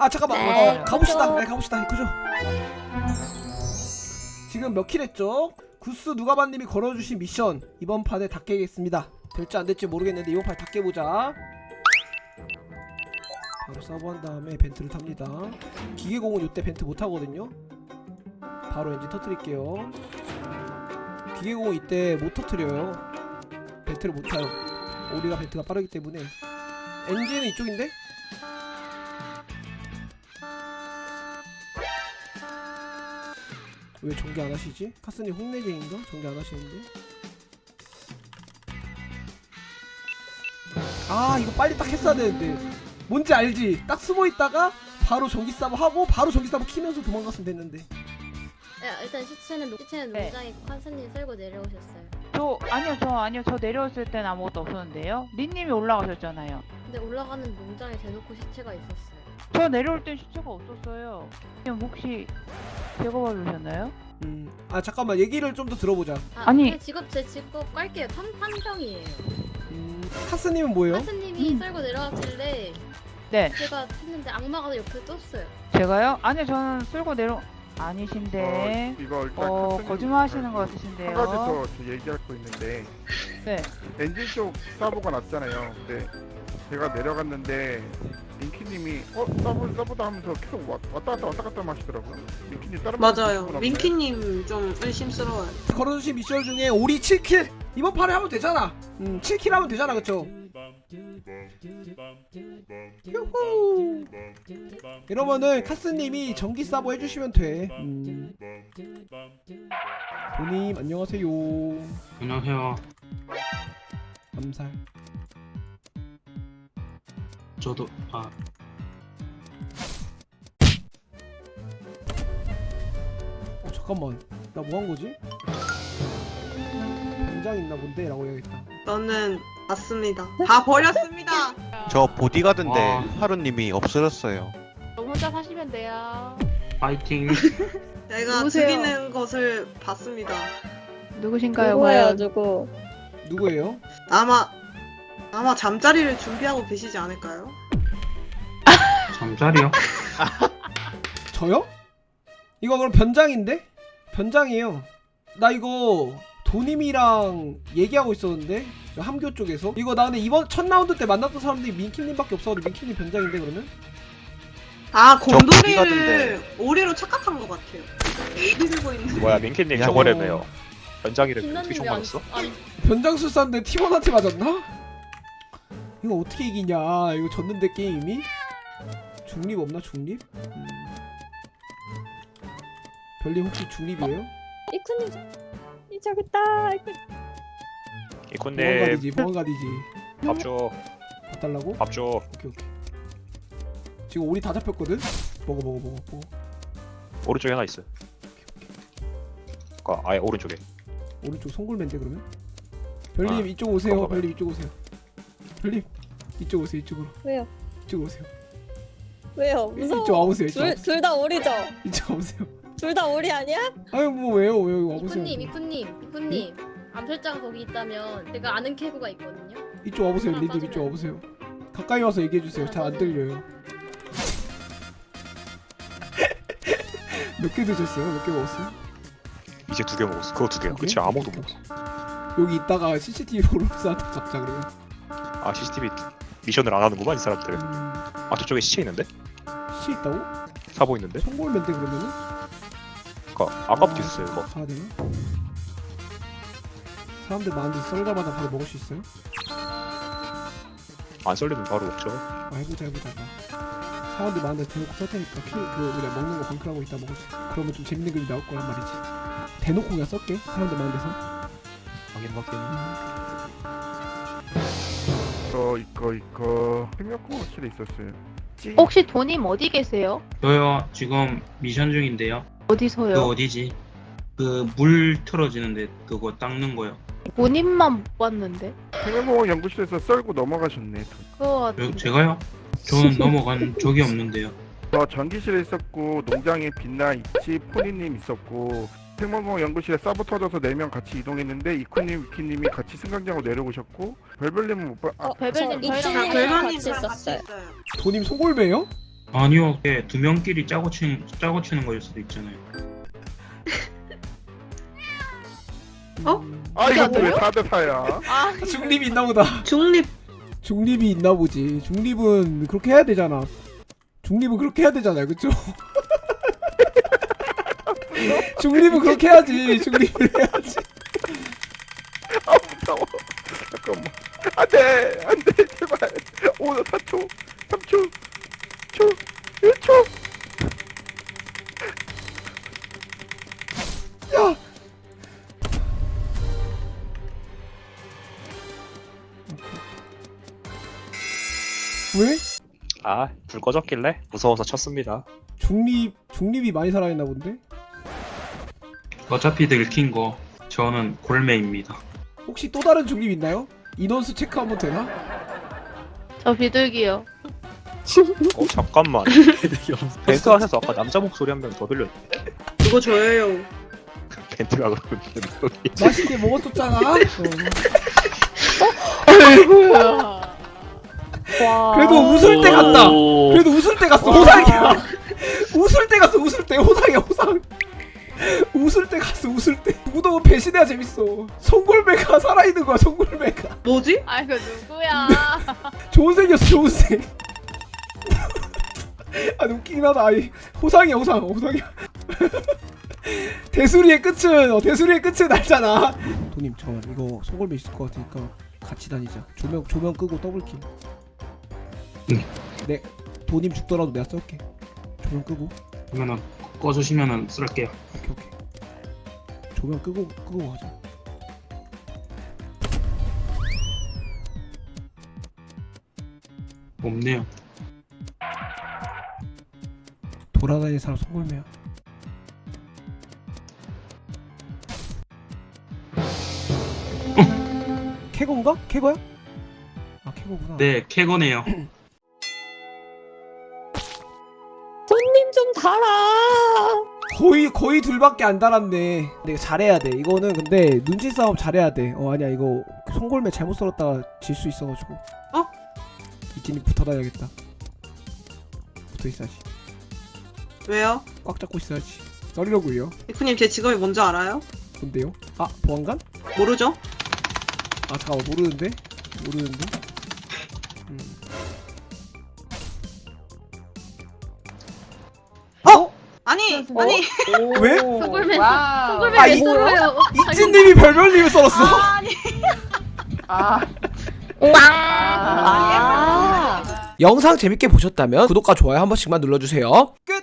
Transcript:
아 잠깐만. 네. 어, 가봅시다. 네 가봅시다. 그죠? 지금 몇 kill 했죠? 구스 누가반님이 걸어주신 미션. 이번 판에 다 깨겠습니다. 될지 안 될지 모르겠는데 이번 판에 다 깨보자. 바로 sabo한 다음에 vent를 탑니다. 기계공은 이때 vent 못하거든요. 바로 엔진 터트릴게요. 기계공은 이때 못 터트려요. vent를 못 타요. 우리가 벤트가 빠르기 때문에. 엔진은 이쪽인데? 왜 전개 안 하시지? 카스님 홍내쟁인가? 전개 안 하시는데? 아 이거 빨리 딱 했어야 되는데 뭔지 알지? 딱 숨어 있다가 바로 전기 싸움 하고 바로 전기 싸움 키면서 도망갔으면 됐는데 야, 일단 시체는 시체는 네. 농장에 있고 칸스님 쓸고 내려오셨어요. 저 아니요 저 아니요 저 내려왔을 땐 아무것도 없었는데요. 리님이 올라가셨잖아요. 근데 올라가는 농장에 대놓고 시체가 있었어요. 저 내려올 땐 시체가 없었어요. 그냥 혹시 제거 받으셨나요? 음 아 잠깐만 얘기를 좀 더 들어보자 아, 아니. 제 직업 제 직업 깔게요. 탐 탐정이에요. 음 카스님은 뭐예요? 칸스님이 음. 쓸고 내려왔길래 네, 제가 했는데 악마가 옆에 떴어요. 제가요? 아니요 저는 쓸고 내려 아니신데 어, 이거 일단 어 칸스님 거짓말 하시는 것한 가지 같으신데요. 더저 얘기할 거 있는데 네, 엔진 쪽 사보가 났잖아요. 근데 제가 내려갔는데 민키님이 어 서브 서브다 하면서 계속 왔- 왔다 갔다 왔다 갔다 하시더라고요. 민키님 다른 분 맞아요. 민키님 좀 의심스러워요. 걸어주신 미션 중에 오리 7킬 이번 판에 하면 되잖아 음 7킬 하면 되잖아 그쵸 유후 이러면은 카스님이 전기 사보 해주시면 돼 음. 도님 안녕하세요 안녕하세요. 암살 저도 아 어 잠깐만 나 뭐 한 거지? 변장 있나 본데? 라고 해야겠다 저는 맞습니다. 다 버렸습니다. 저 보디가드인데 아. 하루님이 없어졌어요. 혼자 사시면 돼요. 파이팅. 내가 누구세요? 죽이는 것을 봤습니다. 누구신가요, 누구예요? 누구? 누구예요? 아마 아마 잠자리를 준비하고 계시지 않을까요? 잠자리요? 저요? 이거 그럼 변장인데? 변장이에요 나 이거 도님이랑 얘기하고 있었는데 함교 쪽에서 이거 나 근데 이번 첫 라운드 때 만났던 사람들이 민키님밖에 없어가지고 민키님 변장인데 그러면? 아. 곰돌이를 오리로 착각한 것 같아요. 에이비 들고 있는. 뭐야 민키님 야, 저거라며요 연장이를 어떻게 총 맞았어? 안 변장술사인데 팀원한테 맞았나? 이거 어떻게 이기냐 이거 졌는데 게임이? 중립 없나 중립? 음. 별님 혹시 중립이에요? 이쿠님, 이 저기 있다. 이쿠. 이쿤님 보안가디지 보안가디지 밥줘 봐달라고? 밥줘 오케이 오케이 지금 오리 다 잡혔거든? 먹어 먹어 먹어 먹어 오른쪽에 하나 있어 아 아예 오른쪽에 오른쪽 송골맨데 그러면? 별님 아, 이쪽 오세요. 별님 이쪽 오세요 별님 이쪽 오세요 이쪽으로 왜요? 이쪽 오세요 왜요? 무서워. 이쪽 와보세요 이쪽 와보세요. 둘다 오리죠? 이쪽 와보세요 둘 다 오리 아니야? 아유 뭐 왜요 왜 와보세요 이쿠님 이쿠님 이쿠님 암살자가 거기 있다면 제가 아는 캐구가 있거든요. 이쪽 와보세요 린님 빠지네. 이쪽 와보세요 가까이 와서 얘기해 주세요 잘 안 들려요 몇 개 드셨어요? 몇 개 먹었어요? 이제 두 개 먹었어 그거 두 개야? 그치 아무도 못 먹었어 여기 있다가 CCTV 보러 사한테 잡자 그러면 아 CCTV 미션을 안 하는구만 이 사람들 음... 아 저쪽에 시체 있는데? 시 있다고? 사보 있는데? 송골맨데 그러면은? 아까 아까부터 있었어요 이거 가야 되나? 사람들 많은데 썰자마자 바로 먹을 수 있어요? 안 썰리면 바로 먹죠 아 해보자 해보자 봐. 사람들 많은데 대놓고 썰 테니까 키, 그 우리가 먹는 거 방크하고 있다 먹을 수 그러면 좀 재밌는 그림 나올 거란 말이지 대놓고 그냥 썰게 사람들 많은 데서 확인 확인 이거 이거 이거 생명공학실에 있었어요. 찌- 혹시 도님 어디 계세요? 저요 지금 미션 중인데요. 어디서요? 그 어디지? 그 물 틀어지는데 그거 닦는 거요. 본인만 못 봤는데. 생명공학 연구실에서 썰고 넘어가셨네. 그거 저, 같은데. 제가요? 저는 넘어간 적이 없는데요. 저 전기실에 있었고 농장에 빛나 있지 포니님 있었고 생명공학 연구실에 서버 터져서 4명 같이 이동했는데 이쿠님 위키님이 같이 승강장으로 내려오셨고 별별님은 못 봐. 아, 어, 저 저희랑 같이 있었어요. 도님 송골매요? 아니요, 예, 두 명끼리 짜고 치는 짜고 치는 거일 수도 있잖아요. 어? 아 이거 안왜 돼요? 4대 4야? 아 중립이 있나 보다 중립 중립이 있나 보지 중립은 그렇게 해야 되잖아 중립은 그렇게 해야 되잖아요 그쵸? 중립은 그렇게 해야지 중립을 해야지 아 무서워. 잠깐만. 안돼 안돼 제발. 5 4초 3초 2초 1초. 왜? 아, 불 꺼졌길래 무서워서 쳤습니다. 중립 중립이 많이 살아있나 본데? 어차피 들킨 거 저는 골매입니다. 혹시 또 다른 중립 있나요? 인원수 체크 한번 되나? 저 비둘기요. 어, 잠깐만. 벤트 안에서 아까 남자 목소리 한 명 더 들렸는데? 그거 저예요. 벤트가 그러고 있는데, 여기. 맛있게 먹어줬잖아 어. 아이고야. 와. 그래도 웃을 때 같다 그래도 웃을 때 갔어 호상이야 웃을 때 갔어 웃을 때 호상이야 호상 웃을 때 갔어 웃을 때 누구도 배신해야 재밌어 송골매가 살아있는 거야 송골매가 뭐지? 아이고 누구야? 좋은 생겼어 좋은 생 아, 웃기긴 하다. 아이, 호상이야, 호상. 호상이야. 대수리의 끝은, 어, 대수리의 끝은 알잖아. 도님, 잠깐만. 이거 송골매 있을 것 같으니까 같이 다니자. 조명, 조명 끄고 더블킬. 응. 네, 도님 죽더라도 내가 쏠게. 조명 끄고. 그러면은 꺼주시면은 쓸게요. 오케이, 오케이. 조명 끄고, 끄고 가자. 없네요. 돌아다니는 사람 송골매야. 캐고인가? 캐고야? 아, 캐고구나. 네, 캐거네요. 손님 좀 달아. 거의 거의 둘밖에 안 달았네. 내가 잘해야 돼. 이거는 근데 눈치 싸움 잘해야 돼. 어 아니야 이거 송골매 잘못 썰었다가 질 수 있어가지고. 어? 이진이 붙어 다녀야겠다. 붙어 있어야지. 왜요? 꽉 잡고 있어야지. 썰이려고요. 이쿠님 제 직업이 뭔지 알아요? 뭔데요? 아 보안관? 모르죠? 아 잠깐만 모르는데? 모르는데? 아니 어? 아니 왜? 와. 송골매 아, 썰어요? 이진님이 별별님을 썰었어. 아니 아. 아. 영상 재밌게 보셨다면 구독과 좋아요 한 번씩만 눌러주세요. 끝.